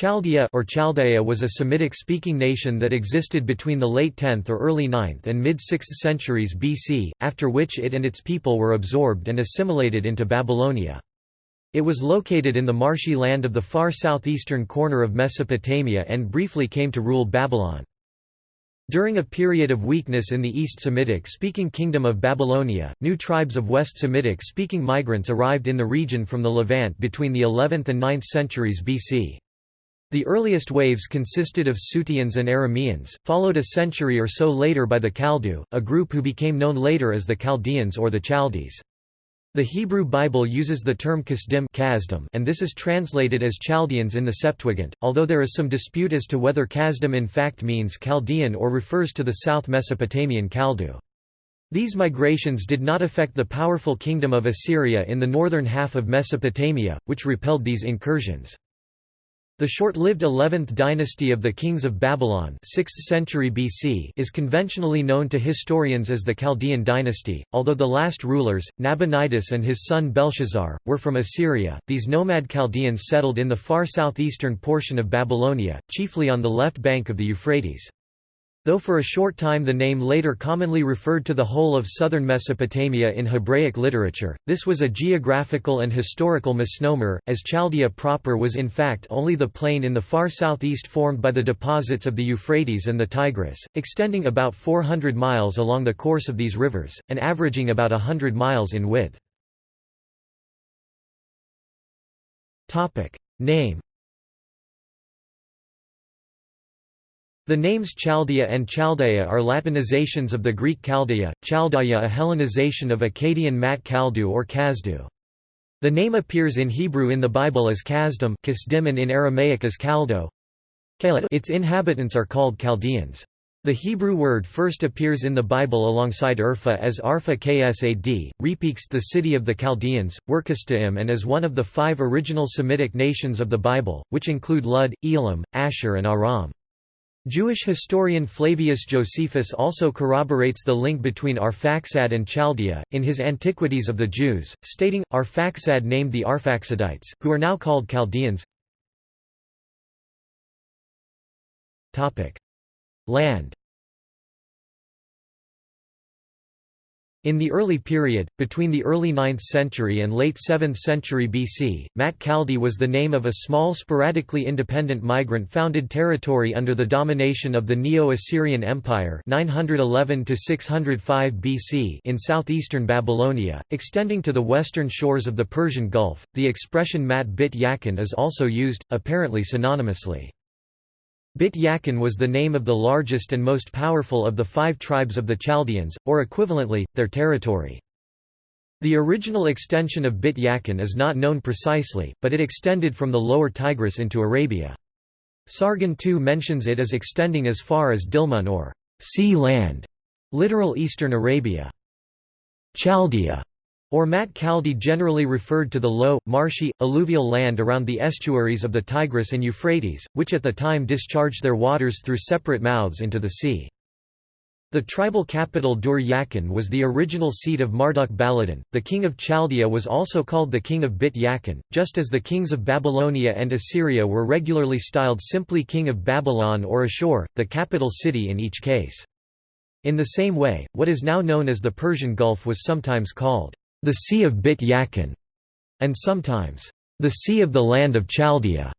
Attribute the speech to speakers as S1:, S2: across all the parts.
S1: Chaldea or Chaldea was a Semitic-speaking nation that existed between the late 10th or early 9th and mid-6th centuries BC, after which it and its people were absorbed and assimilated into Babylonia. It was located in the marshy land of the far southeastern corner of Mesopotamia and briefly came to rule Babylon. During a period of weakness in the East Semitic-speaking kingdom of Babylonia, new tribes of West Semitic-speaking migrants arrived in the region from the Levant between the 11th and 9th centuries BC. The earliest waves consisted of Suteans and Arameans, followed a century or so later by the Kaldu, a group who became known later as the Chaldeans or the Chaldees. The Hebrew Bible uses the term Kasdim and this is translated as Chaldeans in the Septuagint, although there is some dispute as to whether Kasdim in fact means Chaldean or refers to the South Mesopotamian Kaldu. These migrations did not affect the powerful kingdom of Assyria in the northern half of Mesopotamia, which repelled these incursions. The short-lived 11th dynasty of the kings of Babylon 6th century BC is conventionally known to historians as the Chaldean dynasty, although the last rulers, Nabonidus and his son Belshazzar, were from Assyria. These nomad Chaldeans settled in the far southeastern portion of Babylonia, chiefly on the left bank of the Euphrates. Though for a short time the name later commonly referred to the whole of southern Mesopotamia in Hebraic literature, this was a geographical and historical misnomer, as Chaldea proper was in fact only the plain in the far southeast formed by the deposits of the Euphrates and the Tigris, extending about 400 miles along the course of these rivers, and averaging about hundred miles in width. Name The names Chaldea and Chaldea are Latinizations of the Greek Chaldea, Chaldaya a Hellenization of Akkadian Mat Kaldu or Kazdu. The name appears in Hebrew in the Bible as Kasdim and in Aramaic as Kaldo. Its inhabitants are called Chaldeans. The Hebrew word first appears in the Bible alongside Urfa as Arfa Ksad, Repixt the city of the Chaldeans, Workastaim and as one of the five original Semitic nations of the Bible, which include Lud, Elam, Ashur and Aram. Jewish historian Flavius Josephus also corroborates the link between Arphaxad and Chaldea, in his Antiquities of the Jews, stating, Arphaxad named the Arphaxadites, who are now called Chaldeans. Land In the early period, between the early 9th century and late 7th century BC, Mat Kaldi was the name of a small sporadically independent migrant-founded territory under the domination of the Neo-Assyrian Empire 911 BC in southeastern Babylonia, extending to the western shores of the Persian Gulf. The expression Mat Bit Yakin is also used, apparently synonymously. Bit Yakin was the name of the largest and most powerful of the five tribes of the Chaldeans, or equivalently, their territory. The original extension of Bit Yakin is not known precisely, but it extended from the lower Tigris into Arabia. Sargon II mentions it as extending as far as Dilmun or sea land, literal eastern Arabia. Chaldea or Mat Kaldi generally referred to the low, marshy, alluvial land around the estuaries of the Tigris and Euphrates, which at the time discharged their waters through separate mouths into the sea. The tribal capital Dur Yakin was the original seat of Marduk Baladan. The king of Chaldea was also called the king of Bit Yakin, just as the kings of Babylonia and Assyria were regularly styled simply king of Babylon or Ashur, the capital city in each case. In the same way, what is now known as the Persian Gulf was sometimes called the Sea of Bit Yakin, and sometimes, the Sea of the Land of Chaldea.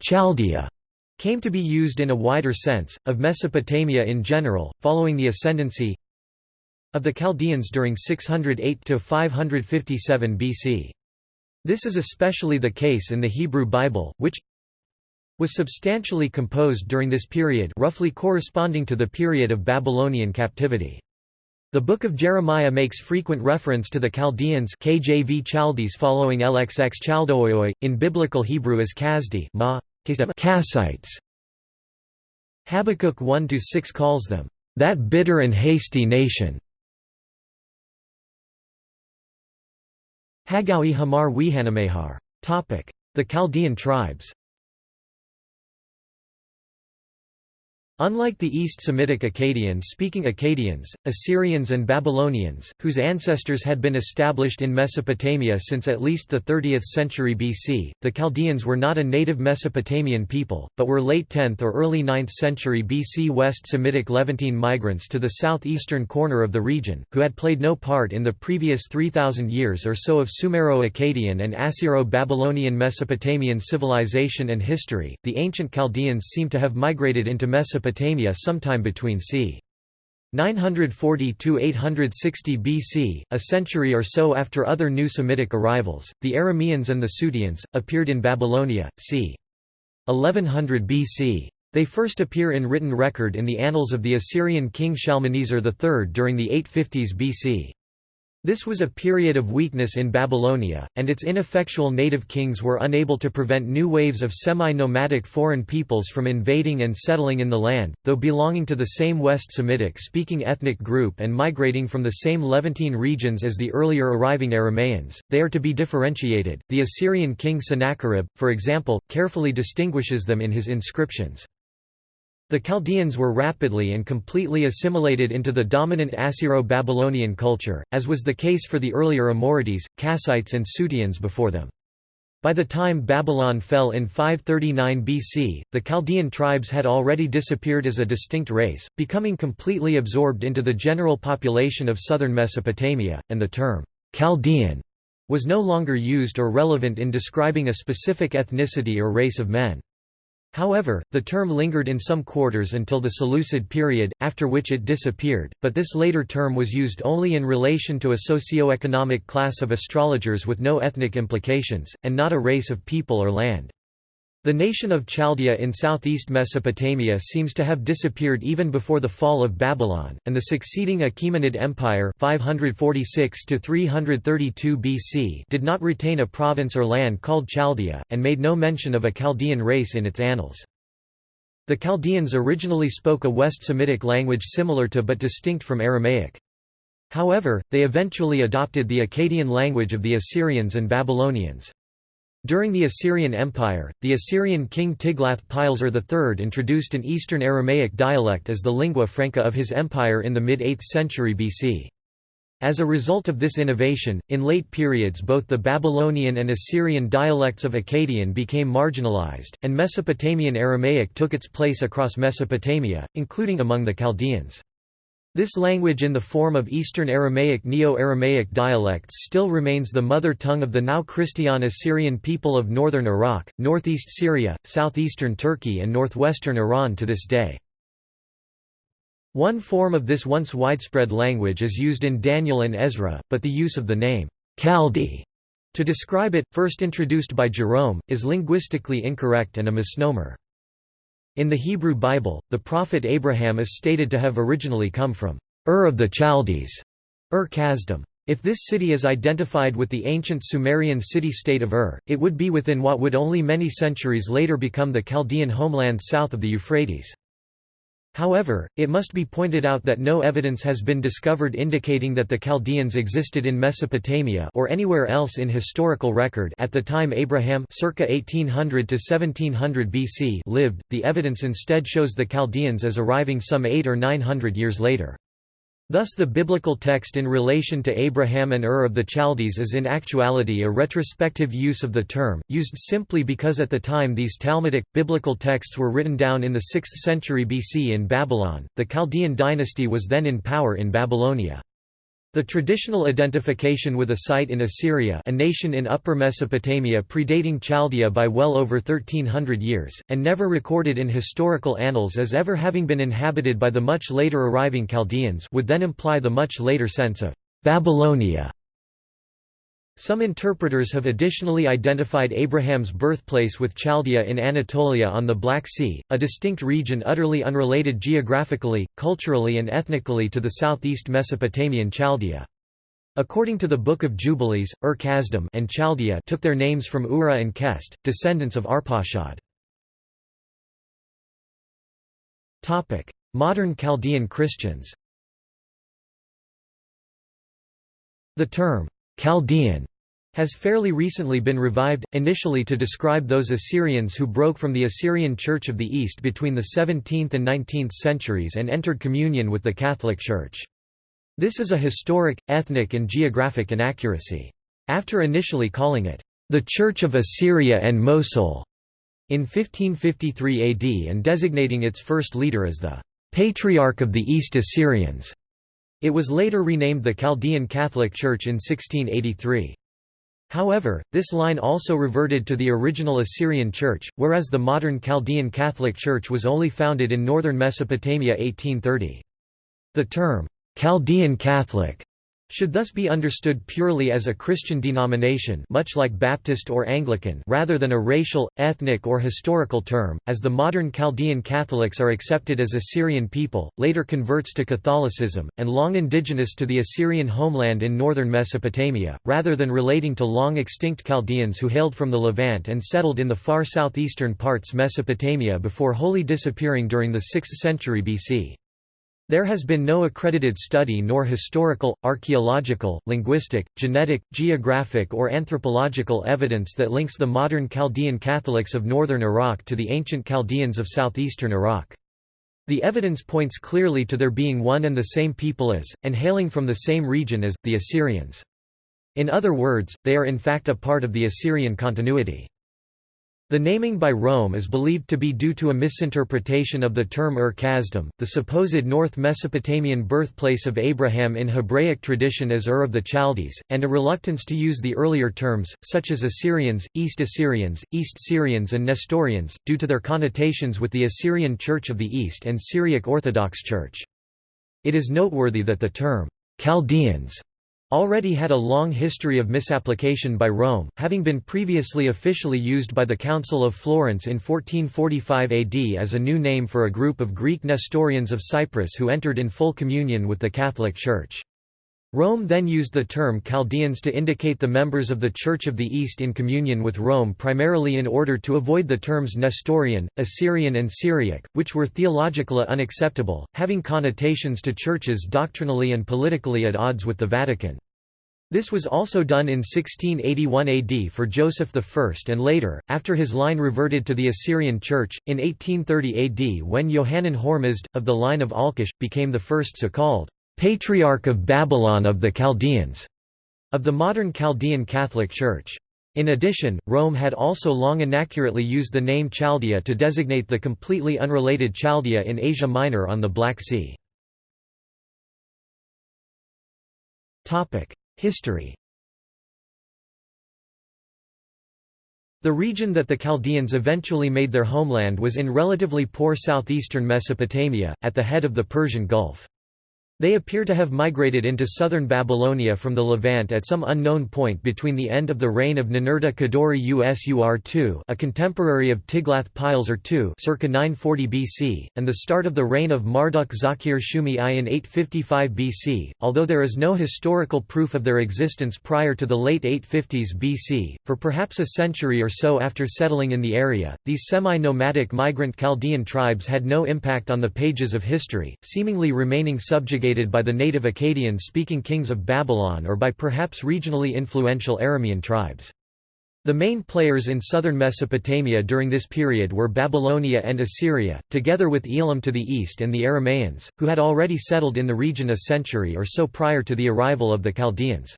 S1: Chaldea came to be used in a wider sense, of Mesopotamia in general, following the ascendancy of the Chaldeans during 608–557 BC. This is especially the case in the Hebrew Bible, which was substantially composed during this period roughly corresponding to the period of Babylonian captivity. The Book of Jeremiah makes frequent reference to the Chaldeans KJV Chaldees following LXX Chaldooi, in Biblical Hebrew as Kazdi ma, Kassites. Habakkuk 1–6 calls them, "...that bitter and hasty nation." Hagawi Hamar Wihanamehar. The Chaldean tribes Unlike the East Semitic Akkadian-speaking Akkadians, Assyrians and Babylonians, whose ancestors had been established in Mesopotamia since at least the 30th century BC, the Chaldeans were not a native Mesopotamian people, but were late 10th or early 9th century BC West Semitic Levantine migrants to the southeastern corner of the region, who had played no part in the previous 3,000 years or so of Sumero-Akkadian and Assyro-Babylonian Mesopotamian civilization and history. The ancient Chaldeans seem to have migrated into Mesopotamia Mesopotamia sometime between c. 940–860 BC, a century or so after other new Semitic arrivals, the Arameans and the Suteans, appeared in Babylonia, c. 1100 BC. They first appear in written record in the annals of the Assyrian king Shalmaneser III during the 850s BC. This was a period of weakness in Babylonia, and its ineffectual native kings were unable to prevent new waves of semi-nomadic foreign peoples from invading and settling in the land, though belonging to the same West Semitic-speaking ethnic group and migrating from the same Levantine regions as the earlier arriving Aramaeans, they are to be differentiated. The Assyrian king Sennacherib, for example, carefully distinguishes them in his inscriptions. The Chaldeans were rapidly and completely assimilated into the dominant Assyro-Babylonian culture, as was the case for the earlier Amorites, Kassites and Suteans before them. By the time Babylon fell in 539 BC, the Chaldean tribes had already disappeared as a distinct race, becoming completely absorbed into the general population of southern Mesopotamia, and the term, Chaldean, was no longer used or relevant in describing a specific ethnicity or race of men. However, the term lingered in some quarters until the Seleucid period, after which it disappeared, but this later term was used only in relation to a socio-economic class of astrologers with no ethnic implications, and not a race of people or land. The nation of Chaldea in southeast Mesopotamia seems to have disappeared even before the fall of Babylon, and the succeeding Achaemenid Empire 546 BC did not retain a province or land called Chaldea, and made no mention of a Chaldean race in its annals. The Chaldeans originally spoke a West Semitic language similar to but distinct from Aramaic. However, they eventually adopted the Akkadian language of the Assyrians and Babylonians. During the Assyrian Empire, the Assyrian king Tiglath-Pileser III introduced an Eastern Aramaic dialect as the lingua franca of his empire in the mid-8th century BC. As a result of this innovation, in late periods both the Babylonian and Assyrian dialects of Akkadian became marginalized, and Mesopotamian Aramaic took its place across Mesopotamia, including among the Chaldeans. This language in the form of Eastern Aramaic Neo-Aramaic dialects still remains the mother tongue of the now Christian Assyrian people of northern Iraq, northeast Syria, southeastern Turkey and northwestern Iran to this day. One form of this once widespread language is used in Daniel and Ezra, but the use of the name, Chaldee, to describe it, first introduced by Jerome, is linguistically incorrect and a misnomer. In the Hebrew Bible, the prophet Abraham is stated to have originally come from Ur of the Chaldees, Ur Kasdim. If this city is identified with the ancient Sumerian city-state of Ur, it would be within what would only many centuries later become the Chaldean homeland south of the Euphrates. However, it must be pointed out that no evidence has been discovered indicating that the Chaldeans existed in Mesopotamia or anywhere else in historical record at the time Abraham circa 1800 to 1700 BC lived. The evidence instead shows the Chaldeans as arriving some 8 or 900 years later. Thus the biblical text in relation to Abraham and Ur of the Chaldees is in actuality a retrospective use of the term, used simply because at the time these Talmudic, biblical texts were written down in the 6th century BC in Babylon. The Chaldean dynasty was then in power in Babylonia. The traditional identification with a site in Assyria a nation in Upper Mesopotamia predating Chaldea by well over 1300 years, and never recorded in historical annals as ever having been inhabited by the much later arriving Chaldeans would then imply the much later sense of «Babylonia» Some interpreters have additionally identified Abraham's birthplace with Chaldea in Anatolia on the Black Sea, a distinct region utterly unrelated geographically, culturally and ethnically to the southeast Mesopotamian Chaldea. According to the Book of Jubilees, Ur-Kasdim and Chaldea took their names from Ura and Kest, descendants of Arpachshad. Modern Chaldean Christians The term, Chaldean has fairly recently been revived, initially to describe those Assyrians who broke from the Assyrian Church of the East between the 17th and 19th centuries and entered communion with the Catholic Church. This is a historic, ethnic and geographic inaccuracy. After initially calling it, the Church of Assyria and Mosul, in 1553 AD and designating its first leader as the Patriarch of the East Assyrians, it was later renamed the Chaldean Catholic Church in 1683. However, this line also reverted to the original Assyrian Church, whereas the modern Chaldean Catholic Church was only founded in northern Mesopotamia 1830. The term, Chaldean Catholic should thus be understood purely as a Christian denomination much like Baptist or Anglican rather than a racial, ethnic or historical term, as the modern Chaldean Catholics are accepted as Assyrian people, later converts to Catholicism, and long indigenous to the Assyrian homeland in northern Mesopotamia, rather than relating to long-extinct Chaldeans who hailed from the Levant and settled in the far southeastern parts Mesopotamia before wholly disappearing during the 6th century BC. There has been no accredited study nor historical, archaeological, linguistic, genetic, geographic or anthropological evidence that links the modern Chaldean Catholics of northern Iraq to the ancient Chaldeans of southeastern Iraq. The evidence points clearly to their being one and the same people as, and hailing from the same region as, the Assyrians. In other words, they are in fact a part of the Assyrian continuity. The naming by Rome is believed to be due to a misinterpretation of the term Ur Kasdim, the supposed North Mesopotamian birthplace of Abraham in Hebraic tradition as Ur of the Chaldees, and a reluctance to use the earlier terms, such as Assyrians, East Assyrians, East Syrians and Nestorians, due to their connotations with the Assyrian Church of the East and Syriac Orthodox Church. It is noteworthy that the term, Chaldeans already had a long history of misapplication by Rome, having been previously officially used by the Council of Florence in 1445 AD as a new name for a group of Greek Nestorians of Cyprus who entered in full communion with the Catholic Church. Rome then used the term Chaldeans to indicate the members of the Church of the East in communion with Rome primarily in order to avoid the terms Nestorian, Assyrian and Syriac, which were theologically unacceptable, having connotations to churches doctrinally and politically at odds with the Vatican. This was also done in 1681 AD for Joseph I and later, after his line reverted to the Assyrian Church, in 1830 AD when Yohanan Hormizd, of the line of Alqosh, became the first so-called Patriarch of Babylon of the Chaldeans of the modern Chaldean Catholic Church. In addition, Rome had also long inaccurately used the name Chaldea to designate the completely unrelated Chaldea in Asia Minor on the Black Sea. History The region that the Chaldeans eventually made their homeland was in relatively poor southeastern Mesopotamia, at the head of the Persian Gulf. They appear to have migrated into southern Babylonia from the Levant at some unknown point between the end of the reign of Ninurta Kudurri Usur II a contemporary of Tiglath-Pileser II circa 940 BC, and the start of the reign of Marduk Zakir Shumi I in 855 BC, although there is no historical proof of their existence prior to the late 850s BC. For perhaps a century or so after settling in the area, these semi-nomadic migrant Chaldean tribes had no impact on the pages of history, seemingly remaining subjugated by the native Akkadian-speaking kings of Babylon or by perhaps regionally influential Aramean tribes. The main players in southern Mesopotamia during this period were Babylonia and Assyria, together with Elam to the east and the Aramaeans, who had already settled in the region a century or so prior to the arrival of the Chaldeans.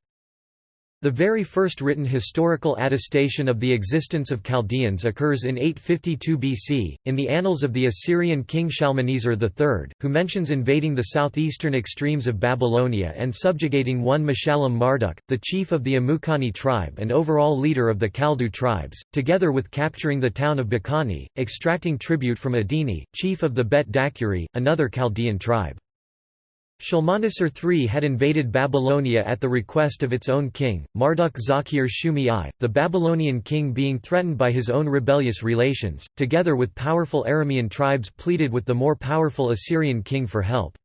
S1: The very first written historical attestation of the existence of Chaldeans occurs in 852 BC, in the annals of the Assyrian king Shalmaneser III, who mentions invading the southeastern extremes of Babylonia and subjugating one Meshallam Marduk, the chief of the Amukani tribe and overall leader of the Kaldu tribes, together with capturing the town of Bakani, extracting tribute from Adini, chief of the Bet Dakuri, another Chaldean tribe. Shalmaneser III had invaded Babylonia at the request of its own king, Marduk Zakir Shumi I, the Babylonian king being threatened by his own rebellious relations, together with powerful Aramean tribes pleaded with the more powerful Assyrian king for help.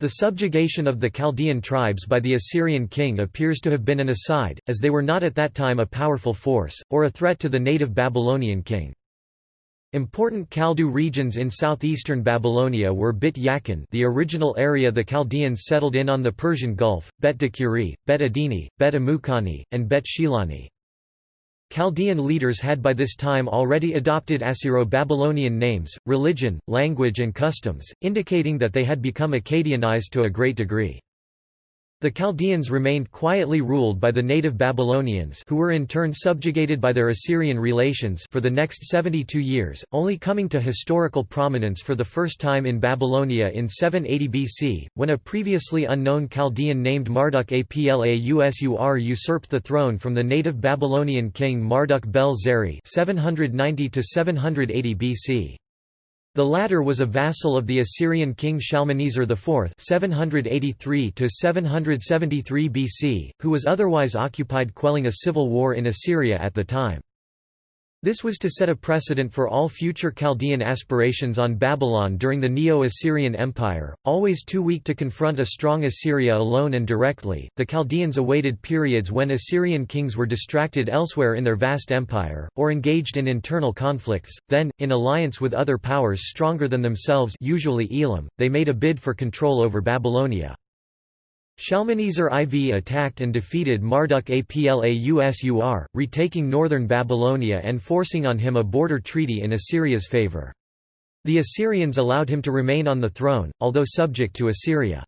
S1: The subjugation of the Chaldean tribes by the Assyrian king appears to have been an aside, as they were not at that time a powerful force, or a threat to the native Babylonian king. Important Kaldu regions in southeastern Babylonia were Bit Yakin the original area the Chaldeans settled in on the Persian Gulf, Bet Dakuri, Bet Adini, Bet Amukani, and Bet Shilani. Chaldean leaders had by this time already adopted Assyro-Babylonian names, religion, language and customs, indicating that they had become Akkadianized to a great degree. The Chaldeans remained quietly ruled by the native Babylonians who were in turn subjugated by their Assyrian relations for the next 72 years, only coming to historical prominence for the first time in Babylonia in 780 BC, when a previously unknown Chaldean named Marduk Aplausur usurped the throne from the native Babylonian king Marduk Bel-Zeri 790 BC. The latter was a vassal of the Assyrian king Shalmaneser IV 783 BC, who was otherwise occupied quelling a civil war in Assyria at the time. This was to set a precedent for all future Chaldean aspirations on Babylon during the Neo-Assyrian Empire, always too weak to confront a strong Assyria alone and directly. The Chaldeans awaited periods when Assyrian kings were distracted elsewhere in their vast empire, or engaged in internal conflicts, then, in alliance with other powers stronger than themselves usually Elam, they made a bid for control over Babylonia. Shalmaneser IV attacked and defeated Marduk Aplausur, retaking northern Babylonia and forcing on him a border treaty in Assyria's favor. The Assyrians allowed him to remain on the throne, although subject to Assyria.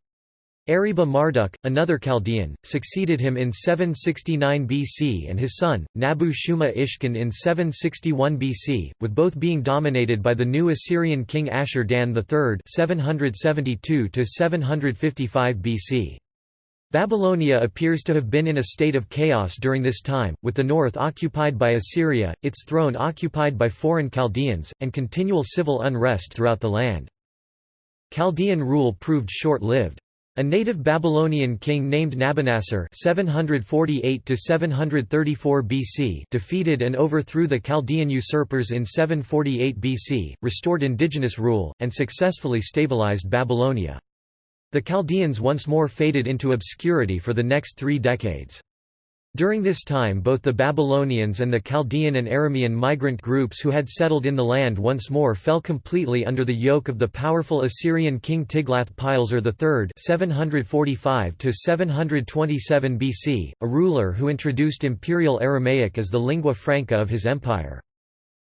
S1: Ariba Marduk, another Chaldean, succeeded him in 769 BC and his son, Nabu Shuma Ishkin in 761 BC, with both being dominated by the new Assyrian king Ashur-dan III 772 BC. Babylonia appears to have been in a state of chaos during this time, with the north occupied by Assyria, its throne occupied by foreign Chaldeans, and continual civil unrest throughout the land. Chaldean rule proved short-lived. A native Babylonian king named Nabonassar (748–734 BC defeated and overthrew the Chaldean usurpers in 748 BC, restored indigenous rule, and successfully stabilized Babylonia. The Chaldeans once more faded into obscurity for the next three decades. During this time both the Babylonians and the Chaldean and Aramean migrant groups who had settled in the land once more fell completely under the yoke of the powerful Assyrian king Tiglath-Pileser III 745 BC, a ruler who introduced Imperial Aramaic as the lingua franca of his empire.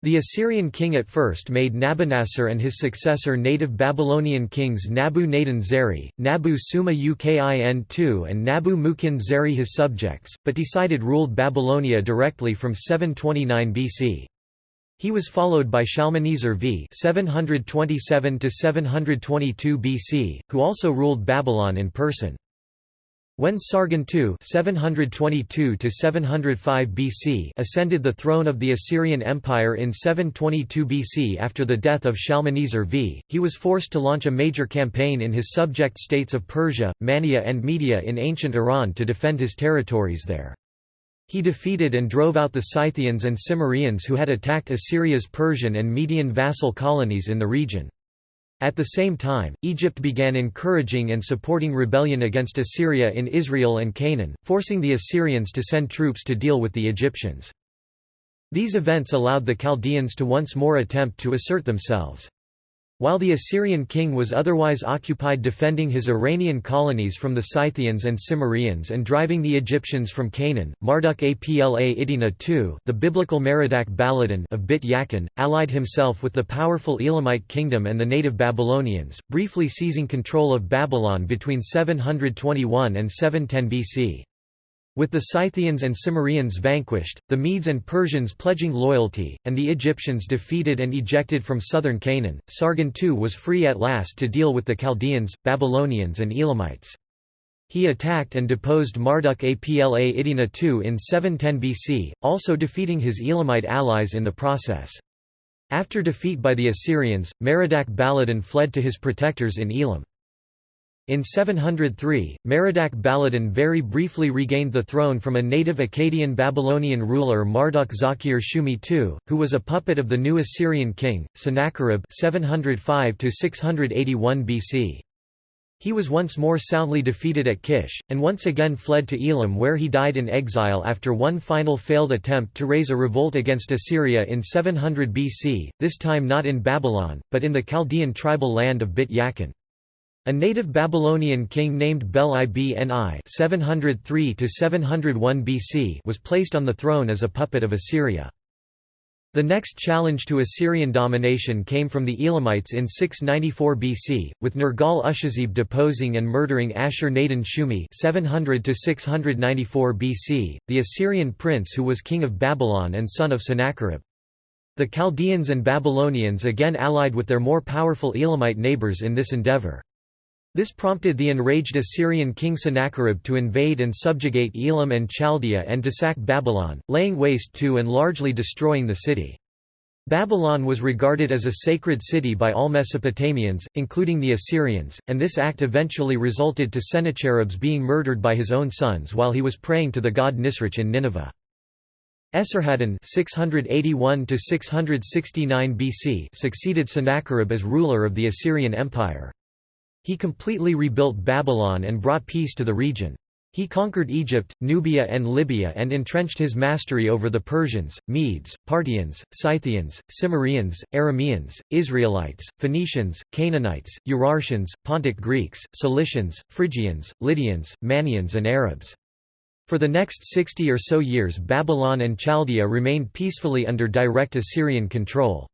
S1: The Assyrian king at first made Nabonassar and his successor native Babylonian kings Nabu-Nadin Zeri, Nabu-Suma Ukin II and Nabu-Mukin Zeri his subjects, but decided ruled Babylonia directly from 729 BC. He was followed by Shalmaneser v 727 BC, who also ruled Babylon in person. When Sargon II 722 BC ascended the throne of the Assyrian Empire in 722 BC after the death of Shalmaneser V, he was forced to launch a major campaign in his subject states of Persia, Mannea and Media in ancient Iran to defend his territories there. He defeated and drove out the Scythians and Cimmerians who had attacked Assyria's Persian and Median vassal colonies in the region. At the same time, Egypt began encouraging and supporting rebellion against Assyria in Israel and Canaan, forcing the Assyrians to send troops to deal with the Egyptians. These events allowed the Chaldeans to once more attempt to assert themselves. While the Assyrian king was otherwise occupied defending his Iranian colonies from the Scythians and Cimmerians and driving the Egyptians from Canaan, Marduk Apla Iddina II the biblical Merodach Baladan of Bit Yakin, allied himself with the powerful Elamite kingdom and the native Babylonians, briefly seizing control of Babylon between 721 and 710 BC. With the Scythians and Cimmerians vanquished, the Medes and Persians pledging loyalty, and the Egyptians defeated and ejected from southern Canaan, Sargon II was free at last to deal with the Chaldeans, Babylonians and Elamites. He attacked and deposed Marduk Apla Iddina II in 710 BC, also defeating his Elamite allies in the process. After defeat by the Assyrians, Merodach Baladan fled to his protectors in Elam. In 703, Merodach Baladan very briefly regained the throne from a native Akkadian Babylonian ruler Marduk Zakir Shumi II, who was a puppet of the new Assyrian king, Sennacherib 705 BC. He was once more soundly defeated at Kish, and once again fled to Elam where he died in exile after one final failed attempt to raise a revolt against Assyria in 700 BC, this time not in Babylon, but in the Chaldean tribal land of Bit Yakin. A native Babylonian king named Bel-ibni 703 BC was placed on the throne as a puppet of Assyria. The next challenge to Assyrian domination came from the Elamites in 694 BC, with Nergal-ushezib deposing and murdering Ashur-nadin-shumi 700 694 BC, the Assyrian prince who was king of Babylon and son of Sennacherib. The Chaldeans and Babylonians again allied with their more powerful Elamite neighbors in this endeavor. This prompted the enraged Assyrian king Sennacherib to invade and subjugate Elam and Chaldea and to sack Babylon, laying waste to and largely destroying the city. Babylon was regarded as a sacred city by all Mesopotamians, including the Assyrians, and this act eventually resulted to Sennacherib's being murdered by his own sons while he was praying to the god Nisroch in Nineveh. Esarhaddon 681 BC succeeded Sennacherib as ruler of the Assyrian Empire. He completely rebuilt Babylon and brought peace to the region. He conquered Egypt, Nubia and Libya and entrenched his mastery over the Persians, Medes, Parthians, Scythians, Cimmerians, Arameans, Israelites, Phoenicians, Canaanites, Urartians, Pontic Greeks, Cilicians, Phrygians, Lydians, Manneans and Arabs. For the next 60 or so years Babylon and Chaldea remained peacefully under direct Assyrian control.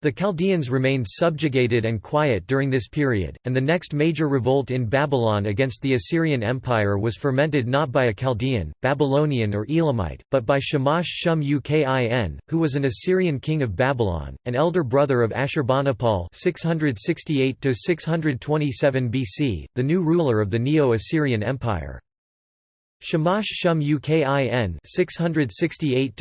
S1: The Chaldeans remained subjugated and quiet during this period, and the next major revolt in Babylon against the Assyrian Empire was fermented not by a Chaldean, Babylonian or Elamite, but by Shamash Shum Ukin, who was an Assyrian king of Babylon, an elder brother of Ashurbanipal 668–627 BC, the new ruler of the Neo-Assyrian Empire. Shamash Shum Ukin 668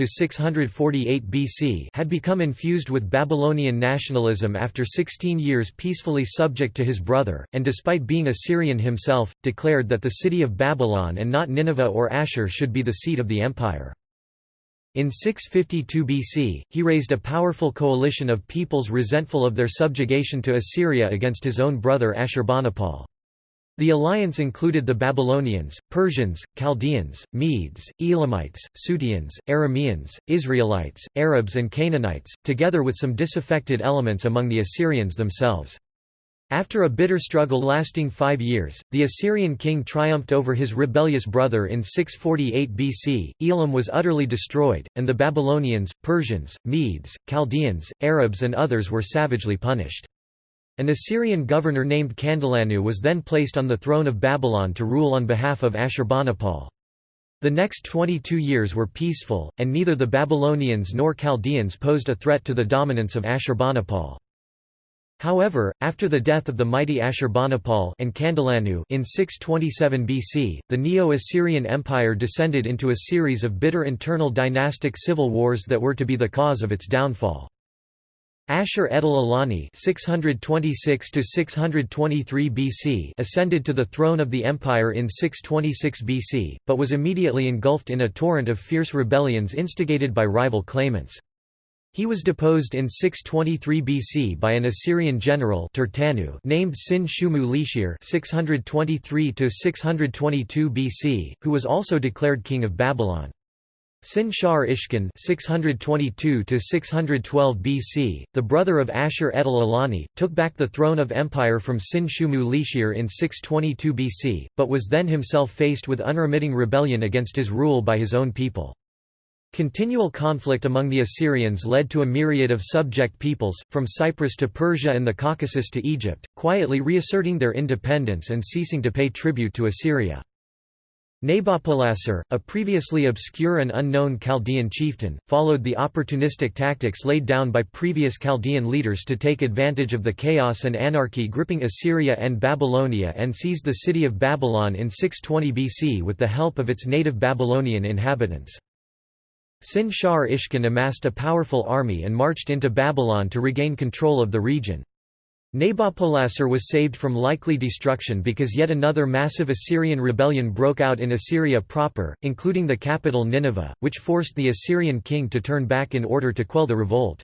S1: BC had become infused with Babylonian nationalism after 16 years peacefully subject to his brother, and despite being Assyrian himself, declared that the city of Babylon and not Nineveh or Ashur should be the seat of the empire. In 652 BC, he raised a powerful coalition of peoples resentful of their subjugation to Assyria against his own brother Ashurbanipal. The alliance included the Babylonians, Persians, Chaldeans, Medes, Elamites, Suteans, Arameans, Israelites, Arabs and Canaanites, together with some disaffected elements among the Assyrians themselves. After a bitter struggle lasting five years, the Assyrian king triumphed over his rebellious brother in 648 BC, Elam was utterly destroyed, and the Babylonians, Persians, Medes, Chaldeans, Arabs and others were savagely punished. An Assyrian governor named Kandalanu was then placed on the throne of Babylon to rule on behalf of Ashurbanipal. The next 22 years were peaceful, and neither the Babylonians nor Chaldeans posed a threat to the dominance of Ashurbanipal. However, after the death of the mighty Ashurbanipal and Kandalanu in 627 BC, the Neo-Assyrian Empire descended into a series of bitter internal dynastic civil wars that were to be the cause of its downfall. Ashur-etil-ilani (626–623 BC) ascended to the throne of the empire in 626 BC, but was immediately engulfed in a torrent of fierce rebellions instigated by rival claimants. He was deposed in 623 BC by an Assyrian general Turtanu named Sin-shumu Lishir (623–622 BC), who was also declared king of Babylon. Sin-shar Ishkan 622 BC, the brother of Ashur-etil-ilani, took back the throne of empire from Sin-shumu Lishir in 622 BC, but was then himself faced with unremitting rebellion against his rule by his own people. Continual conflict among the Assyrians led to a myriad of subject peoples, from Cyprus to Persia and the Caucasus to Egypt, quietly reasserting their independence and ceasing to pay tribute to Assyria. Nabopolassar, a previously obscure and unknown Chaldean chieftain, followed the opportunistic tactics laid down by previous Chaldean leaders to take advantage of the chaos and anarchy gripping Assyria and Babylonia and seized the city of Babylon in 620 BC with the help of its native Babylonian inhabitants. Sin-shar Ishkan amassed a powerful army and marched into Babylon to regain control of the region. Nabopolassar was saved from likely destruction because yet another massive Assyrian rebellion broke out in Assyria proper, including the capital Nineveh, which forced the Assyrian king to turn back in order to quell the revolt.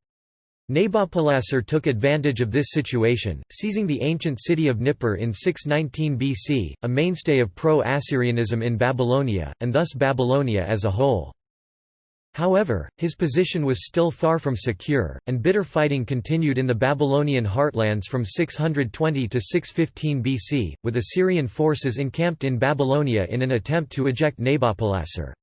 S1: Nabopolassar took advantage of this situation, seizing the ancient city of Nippur in 619 BC, a mainstay of pro-Assyrianism in Babylonia, and thus Babylonia as a whole. However, his position was still far from secure, and bitter fighting continued in the Babylonian heartlands from 620 to 615 BC, with Assyrian forces encamped in Babylonia in an attempt to eject Nabopolassar.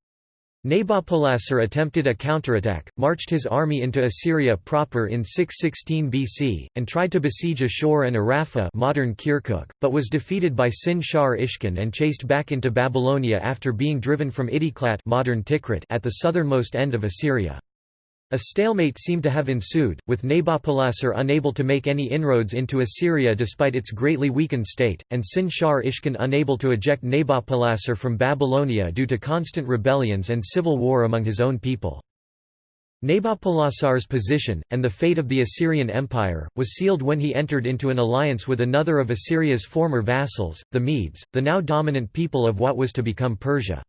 S1: Nabopolassar attempted a counterattack, marched his army into Assyria proper in 616 BC, and tried to besiege Ashur and Arapha modern Kirkuk, but was defeated by Sin-Shar Ishkin and chased back into Babylonia after being driven from Idiklat modern Tikrit at the southernmost end of Assyria. A stalemate seemed to have ensued, with Nabopolassar unable to make any inroads into Assyria despite its greatly weakened state, and Sin-Shar Ishkin unable to eject Nabopolassar from Babylonia due to constant rebellions and civil war among his own people. Nabopolassar's position, and the fate of the Assyrian Empire, was sealed when he entered into an alliance with another of Assyria's former vassals, the Medes, the now dominant people of what was to become Persia.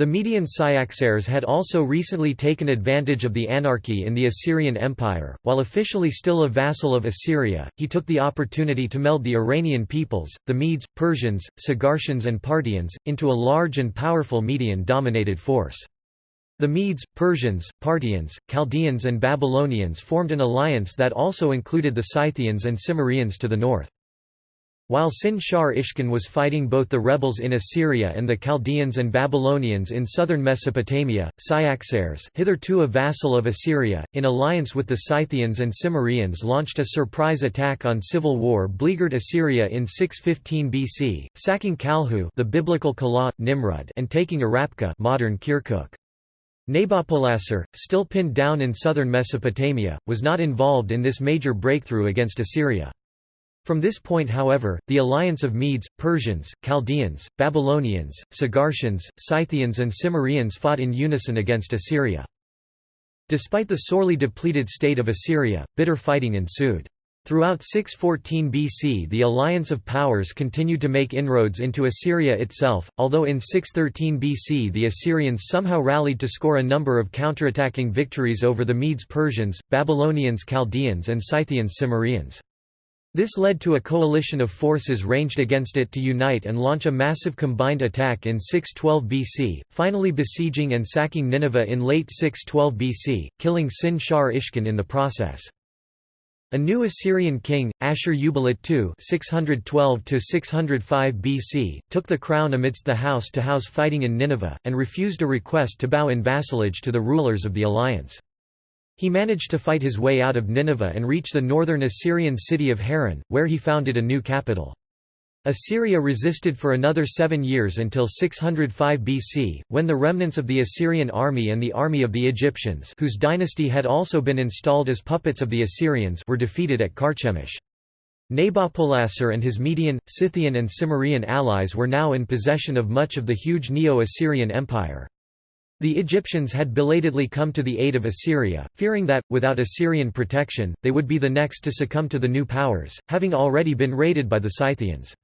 S1: The Median Cyaxares had also recently taken advantage of the anarchy in the Assyrian Empire. While officially still a vassal of Assyria, he took the opportunity to meld the Iranian peoples, the Medes, Persians, Sagartians, and Parthians, into a large and powerful Median dominated force. The Medes, Persians, Parthians, Chaldeans, and Babylonians formed an alliance that also included the Scythians and Cimmerians to the north. While Sin-Shar was fighting both the rebels in Assyria and the Chaldeans and Babylonians in southern Mesopotamia, Cyaxares hitherto a vassal of Assyria, in alliance with the Scythians and Cimmerians launched a surprise attack on civil war beleaguered Assyria in 615 BC, sacking Kalhu the biblical Calah, Nimrud and taking Arapha modern Kirkuk. Nabopolassar, still pinned down in southern Mesopotamia, was not involved in this major breakthrough against Assyria. From this point however, the alliance of Medes, Persians, Chaldeans, Babylonians, Sagartians, Scythians and Cimmerians fought in unison against Assyria. Despite the sorely depleted state of Assyria, bitter fighting ensued. Throughout 614 BC the alliance of powers continued to make inroads into Assyria itself, although in 613 BC the Assyrians somehow rallied to score a number of counterattacking victories over the Medes Persians, Babylonians Chaldeans and Scythians Cimmerians. This led to a coalition of forces ranged against it to unite and launch a massive combined attack in 612 BC, finally besieging and sacking Nineveh in late 612 BC, killing Sin-Shar Ishkin in the process. A new Assyrian king, Ashur-uballit II (612–605 BC), took the crown amidst the house-to-house -house fighting in Nineveh, and refused a request to bow in vassalage to the rulers of the alliance. He managed to fight his way out of Nineveh and reach the northern Assyrian city of Haran, where he founded a new capital. Assyria resisted for another seven years until 605 BC, when the remnants of the Assyrian army and the army of the Egyptians whose dynasty had also been installed as puppets of the Assyrians were defeated at Carchemish. Nabopolassar and his Median, Scythian and Cimmerian allies were now in possession of much of the huge Neo-Assyrian Empire. The Egyptians had belatedly come to the aid of Assyria, fearing that, without Assyrian protection, they would be the next to succumb to the new powers, having already been raided by the Scythians.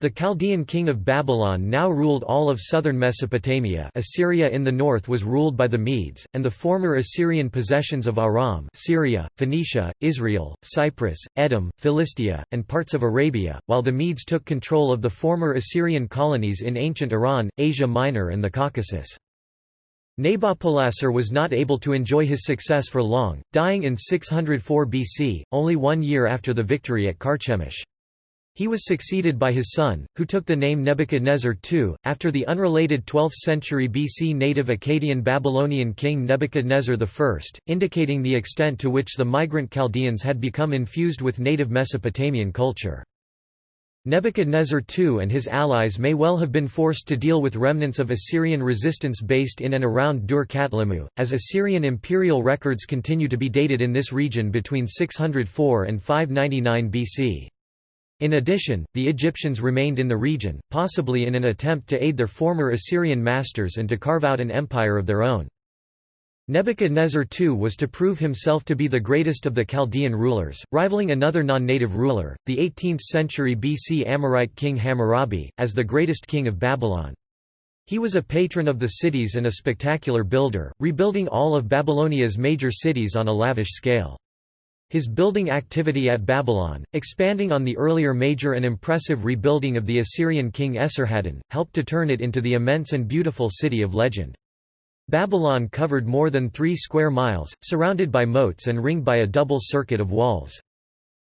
S1: The Chaldean king of Babylon now ruled all of southern Mesopotamia Assyria in the north was ruled by the Medes, and the former Assyrian possessions of Aram Syria, Phoenicia, Israel, Cyprus, Edom, Philistia, and parts of Arabia, while the Medes took control of the former Assyrian colonies in ancient Iran, Asia Minor and the Caucasus. Nabopolassar was not able to enjoy his success for long, dying in 604 BC, only one year after the victory at Carchemish. He was succeeded by his son, who took the name Nebuchadnezzar II, after the unrelated 12th century BC native Akkadian Babylonian king Nebuchadnezzar I, indicating the extent to which the migrant Chaldeans had become infused with native Mesopotamian culture. Nebuchadnezzar II and his allies may well have been forced to deal with remnants of Assyrian resistance based in and around Dur Katlimmu, as Assyrian imperial records continue to be dated in this region between 604 and 599 BC. In addition, the Egyptians remained in the region, possibly in an attempt to aid their former Assyrian masters and to carve out an empire of their own. Nebuchadnezzar II was to prove himself to be the greatest of the Chaldean rulers, rivaling another non-native ruler, the 18th-century BC Amorite king Hammurabi, as the greatest king of Babylon. He was a patron of the cities and a spectacular builder, rebuilding all of Babylonia's major cities on a lavish scale. His building activity at Babylon, expanding on the earlier major and impressive rebuilding of the Assyrian king Esarhaddon, helped to turn it into the immense and beautiful city of legend. Babylon covered more than three square miles, surrounded by moats and ringed by a double circuit of walls.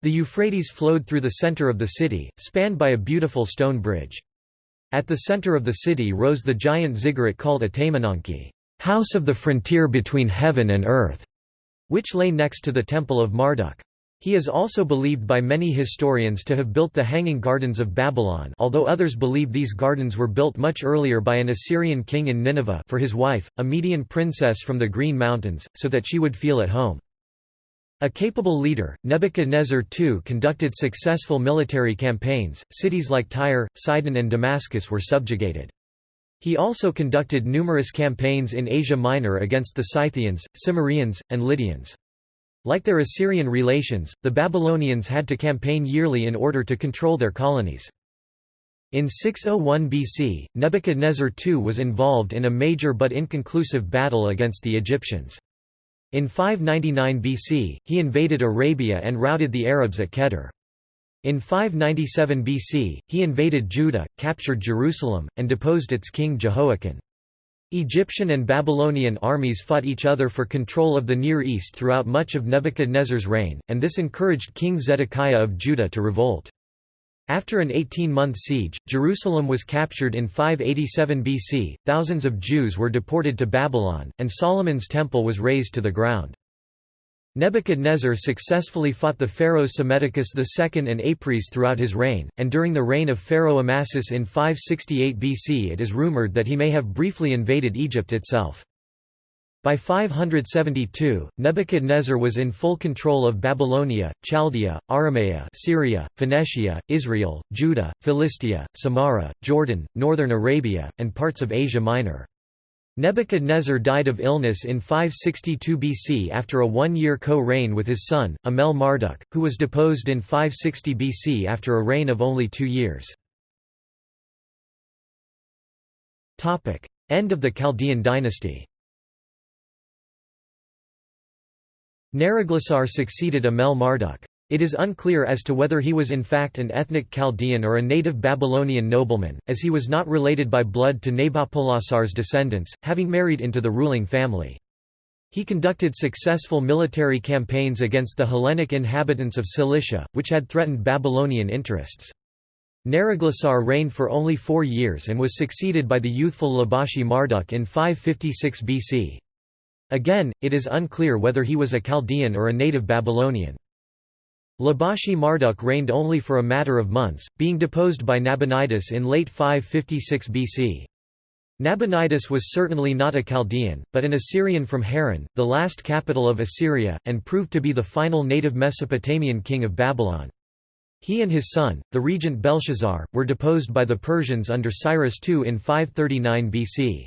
S1: The Euphrates flowed through the center of the city, spanned by a beautiful stone bridge. At the center of the city rose the giant ziggurat called Etemenanki, house of the frontier between heaven and earth which lay next to the Temple of Marduk. He is also believed by many historians to have built the Hanging Gardens of Babylon although others believe these gardens were built much earlier by an Assyrian king in Nineveh for his wife, a Median princess from the Green Mountains, so that she would feel at home. A capable leader, Nebuchadnezzar II conducted successful military campaigns, cities like Tyre, Sidon and Damascus were subjugated. He also conducted numerous campaigns in Asia Minor against the Scythians, Cimmerians, and Lydians. Like their Assyrian relations, the Babylonians had to campaign yearly in order to control their colonies. In 601 BC, Nebuchadnezzar II was involved in a major but inconclusive battle against the Egyptians. In 599 BC, he invaded Arabia and routed the Arabs at Kedar. In 597 BC, he invaded Judah, captured Jerusalem, and deposed its king Jehoiakim. Egyptian and Babylonian armies fought each other for control of the Near East throughout much of Nebuchadnezzar's reign, and this encouraged King Zedekiah of Judah to revolt. After an 18-month siege, Jerusalem was captured in 587 BC, thousands of Jews were deported to Babylon, and Solomon's temple was razed to the ground. Nebuchadnezzar successfully fought the pharaohs Psammetichus II and Apries throughout his reign, and during the reign of Pharaoh Amasis in 568 BC it is rumored that he may have briefly invaded Egypt itself. By 572, Nebuchadnezzar was in full control of Babylonia, Chaldea, Aramea Syria, Phoenicia, Israel, Judah, Philistia, Samarra, Jordan, northern Arabia, and parts of Asia Minor. Nebuchadnezzar died of illness in 562 BC after a one-year co-reign with his son, Amel Marduk, who was deposed in 560 BC after a reign of only two years. End of the Chaldean dynasty Neriglissar succeeded Amel Marduk. It is unclear as to whether he was in fact an ethnic Chaldean or a native Babylonian nobleman, as he was not related by blood to Nabopolassar's descendants, having married into the ruling family. He conducted successful military campaigns against the Hellenic inhabitants of Cilicia, which had threatened Babylonian interests. Neriglissar reigned for only four years and was succeeded by the youthful Labashi Marduk in 556 BC. Again, it is unclear whether he was a Chaldean or a native Babylonian. Labashi Marduk reigned only for a matter of months, being deposed by Nabonidus in late 556 BC. Nabonidus was certainly not a Chaldean, but an Assyrian from Haran, the last capital of Assyria, and proved to be the final native Mesopotamian king of Babylon. He and his son, the regent Belshazzar, were deposed by the Persians under Cyrus II in 539 BC.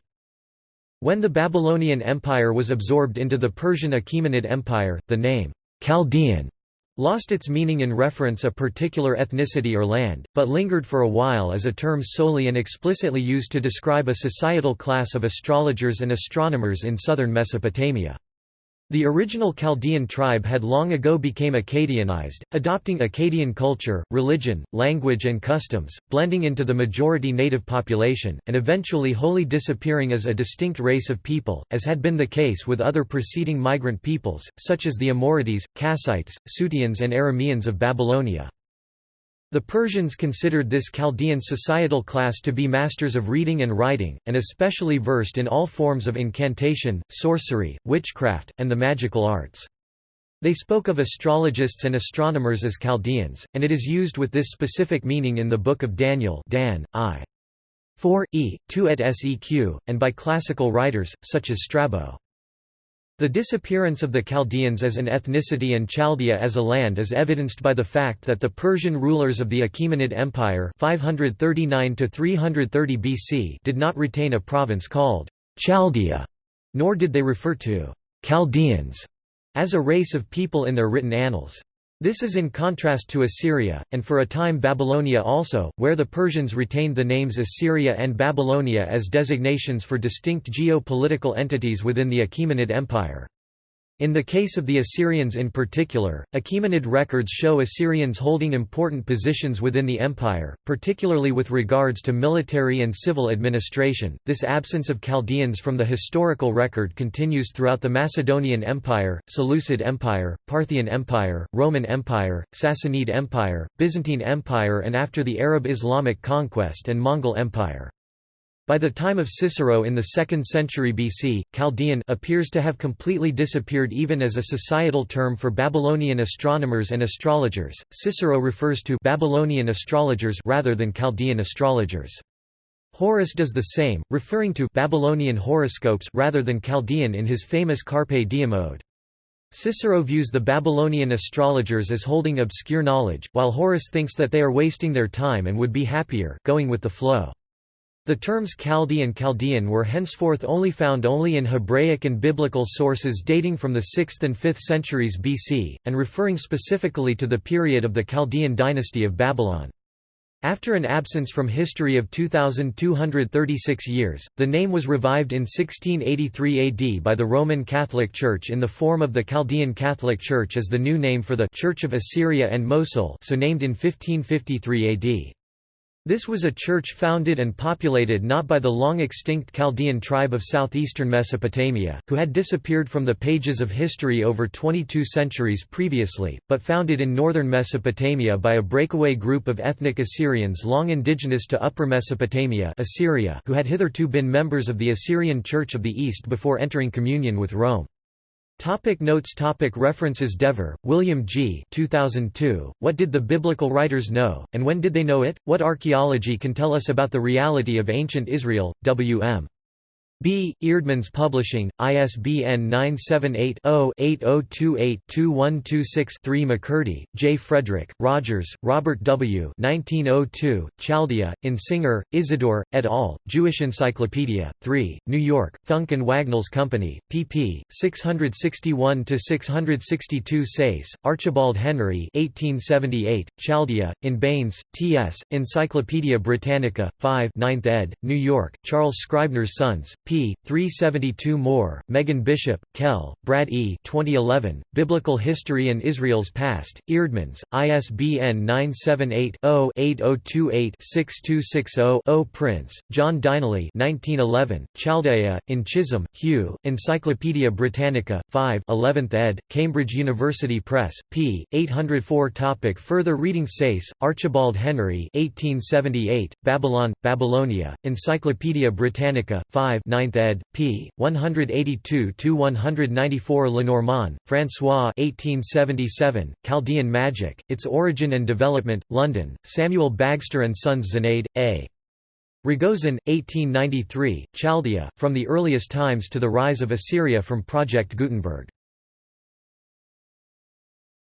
S1: When the Babylonian Empire was absorbed into the Persian Achaemenid Empire, the name, Chaldean, lost its meaning in reference a particular ethnicity or land, but lingered for a while as a term solely and explicitly used to describe a societal class of astrologers and astronomers in southern Mesopotamia. The original Chaldean tribe had long ago became Akkadianized, adopting Akkadian culture, religion, language and customs, blending into the majority native population, and eventually wholly disappearing as a distinct race of people, as had been the case with other preceding migrant peoples, such as the Amorites, Kassites, Suteans and Arameans of Babylonia. The Persians considered this Chaldean societal class to be masters of reading and writing, and especially versed in all forms of incantation, sorcery, witchcraft, and the magical arts. They spoke of astrologists and astronomers as Chaldeans, and it is used with this specific meaning in the Book of Daniel Dan, I. 4, e. 2 et seq, and by classical writers, such as Strabo. The disappearance of the Chaldeans as an ethnicity and Chaldea as a land is evidenced by the fact that the Persian rulers of the Achaemenid Empire 539 BC did not retain a province called Chaldea, nor did they refer to Chaldeans as a race of people in their written annals. This is in contrast to Assyria, and for a time Babylonia also, where the Persians retained the names Assyria and Babylonia as designations for distinct geo-political entities within the Achaemenid Empire. In the case of the Assyrians in particular, Achaemenid records show Assyrians holding important positions within the empire, particularly with regards to military and civil administration. This absence of Chaldeans from the historical record continues throughout the Macedonian Empire, Seleucid Empire, Parthian Empire, Roman Empire, Sassanid Empire, Byzantine Empire, and after the Arab Islamic conquest and Mongol Empire. By the time of Cicero in the 2nd century BC, Chaldean appears to have completely disappeared even as a societal term for Babylonian astronomers and astrologers. Cicero refers to Babylonian astrologers rather than Chaldean astrologers. Horace does the same, referring to Babylonian horoscopes rather than Chaldean in his famous Carpe Diem ode. Cicero views the Babylonian astrologers as holding obscure knowledge, while Horace thinks that they are wasting their time and would be happier going with the flow. The terms Chaldee and Chaldean were henceforth only found only in Hebraic and biblical sources dating from the 6th and 5th centuries BC, and referring specifically to the period of the Chaldean dynasty of Babylon. After an absence from history of 2,236 years, the name was revived in 1683 AD by the Roman Catholic Church in the form of the Chaldean Catholic Church as the new name for the Church of Assyria and Mosul so named in 1553 AD. This was a church founded and populated not by the long-extinct Chaldean tribe of southeastern Mesopotamia, who had disappeared from the pages of history over 22 centuries previously, but founded in northern Mesopotamia by a breakaway group of ethnic Assyrians long indigenous to Upper Mesopotamia Assyria who had hitherto been members of the Assyrian Church of the East before entering communion with Rome. Topic notes topic References Dever, William G. 2002, What did the biblical writers know, and when did they know it? What archaeology can tell us about the reality of ancient Israel? W. B. Eerdmans Publishing, ISBN 978-0-8028-2126-3 McCurdy, J. Frederick, Rogers, Robert W. 1902, Chaldea, in Singer, Isidore, et al., Jewish Encyclopedia, 3, New York, Funk and Wagnalls Company, pp. 661–662 Sayce, Archibald Henry 1878, Chaldea, in Baynes, T.S., Encyclopædia Britannica, 5 9th ed., New York, Charles Scribner's Sons, p. 372 Moore, Megan Bishop, Kelle, Brad E. 2011, Biblical History and Israel's Past, Eerdmans, ISBN 978-0-8028-6260-0 Prince, John Dyneley 1911, Chaldea, in Chisholm, Hugh, Encyclopædia Britannica, 5 11th ed., Cambridge University Press, p. 804 topic Further reading Sayce, Archibald Henry 1878, Babylon, Babylonia, Encyclopædia Britannica, 5 9th ed., p. 182–194 Lenormant, François 1877, Chaldean Magic, Its Origin and Development, London, Samuel Bagster and Sons Zénaïde, A. Ragozin, 1893, Chaldea, From the Earliest Times to the Rise of Assyria from Project Gutenberg.